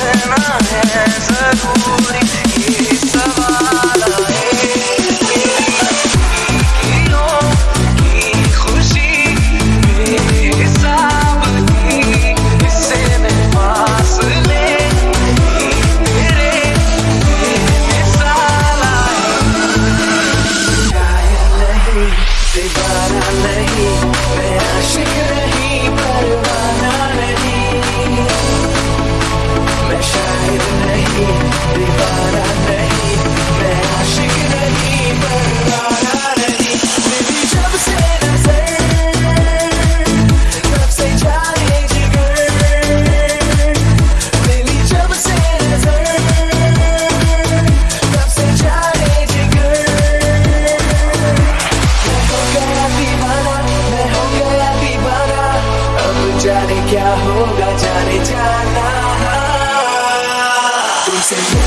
and I had security. क्या होगा जाने जाना। तुमसे